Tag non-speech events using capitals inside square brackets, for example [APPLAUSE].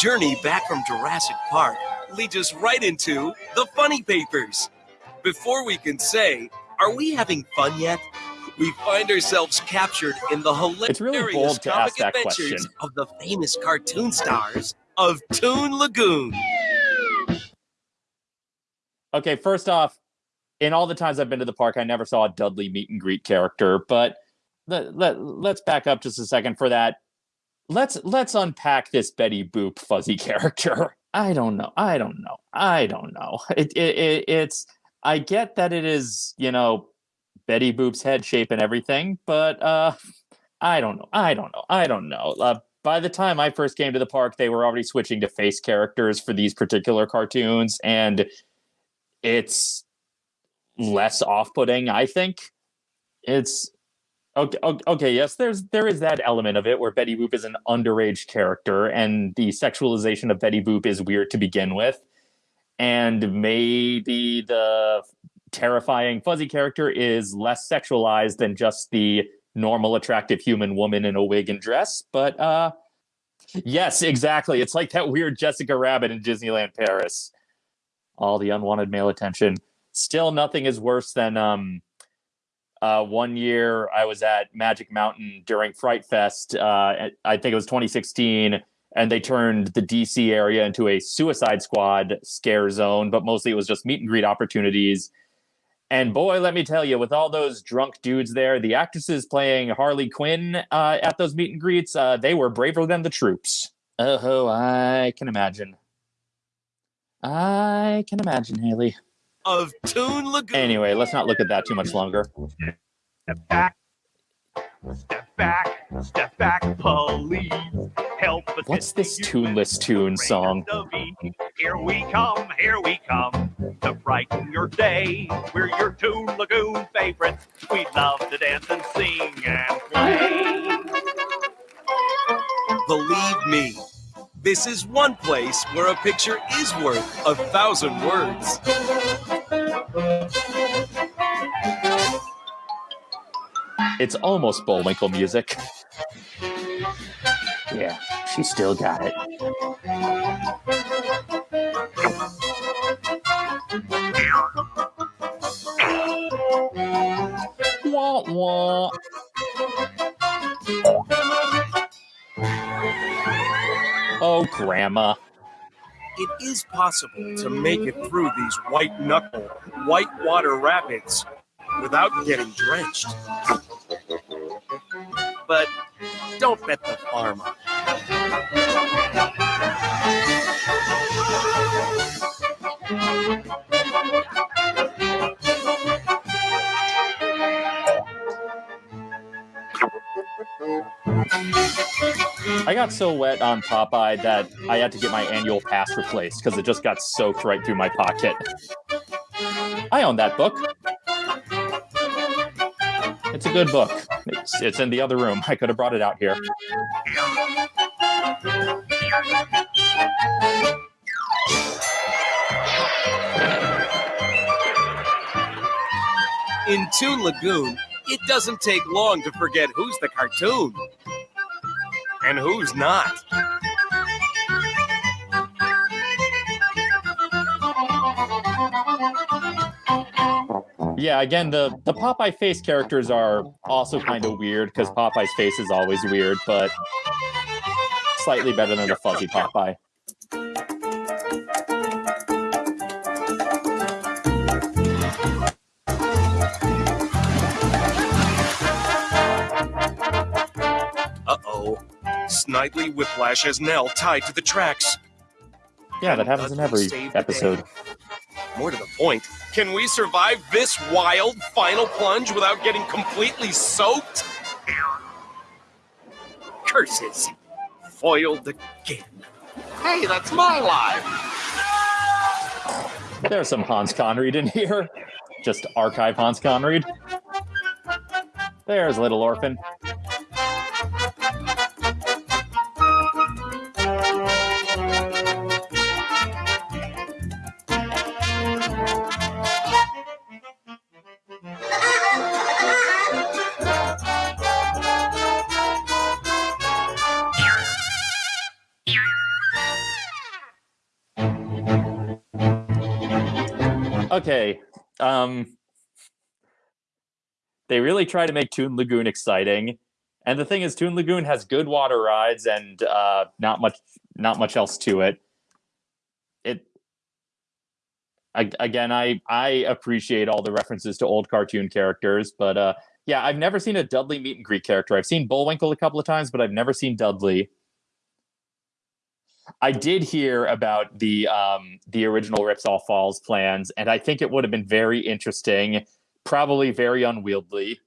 journey back from Jurassic Park leads us right into the funny papers. Before we can say, are we having fun yet? We find ourselves captured in the hilarious really comic adventures question. of the famous cartoon stars of Toon Lagoon. Okay, first off, in all the times I've been to the park, I never saw a Dudley meet and greet character. But let, let, let's back up just a second for that. Let's let's unpack this Betty Boop fuzzy [LAUGHS] character. I don't know. I don't know. I don't know. It, it, it it's I get that it is you know Betty Boop's head shape and everything, but uh, I don't know. I don't know. I don't know. Uh, by the time I first came to the park, they were already switching to face characters for these particular cartoons, and it's less off-putting i think it's okay, okay yes there's there is that element of it where betty boop is an underage character and the sexualization of betty boop is weird to begin with. And maybe the terrifying fuzzy character is less sexualized than just the normal attractive human woman in a wig and dress but uh yes exactly. It's like that weird jessica rabbit in disneyland paris. All the unwanted male attention. Still, nothing is worse than um, uh, one year I was at Magic Mountain during Fright Fest. Uh, I think it was 2016, and they turned the DC area into a Suicide Squad scare zone, but mostly it was just meet and greet opportunities. And boy, let me tell you, with all those drunk dudes there, the actresses playing Harley Quinn uh, at those meet and greets, uh, they were braver than the troops. Oh, I can imagine. I can imagine, Haley. Of Toon Lagoon. Anyway, let's not look at that too much longer. Step back. Step back. Step back, please. Help us. What's this tuneless tune song? Here we come, here we come to brighten your day. We're your Toon Lagoon favorites. We love to dance and sing and play. Believe me, this is one place where a picture is worth a thousand words. It's almost Bullwinkle music. Yeah, she still got it. Wah, wah. Oh, Grandma. It is possible to make it through these white knuckle, whitewater rapids without getting drenched. But don't bet the farm on. I got so wet on Popeye that I had to get my annual pass replaced because it just got soaked right through my pocket. I own that book. It's a good book. It's, it's in the other room. I could have brought it out here. In Toon Lagoon, it doesn't take long to forget who's the cartoon and who's not. Yeah, again, the, the Popeye face characters are also kind of weird because Popeye's face is always weird, but slightly better than the fuzzy Popeye. Uh oh. Snidely Whiplash has Nell tied to the tracks. Yeah, that happens in every episode. More to the point, can we survive this wild final plunge without getting completely soaked? Curses. Foiled again. Hey, that's my life. There's some Hans Conried in here. Just archive Hans Conried. There's Little Orphan. Okay. Um they really try to make Toon Lagoon exciting. And the thing is Toon Lagoon has good water rides and uh not much not much else to it. It I, again I I appreciate all the references to old cartoon characters, but uh yeah, I've never seen a Dudley meet and greet character. I've seen Bullwinkle a couple of times, but I've never seen Dudley. I did hear about the um, the original Ripsaw Falls plans, and I think it would have been very interesting, probably very unwieldy.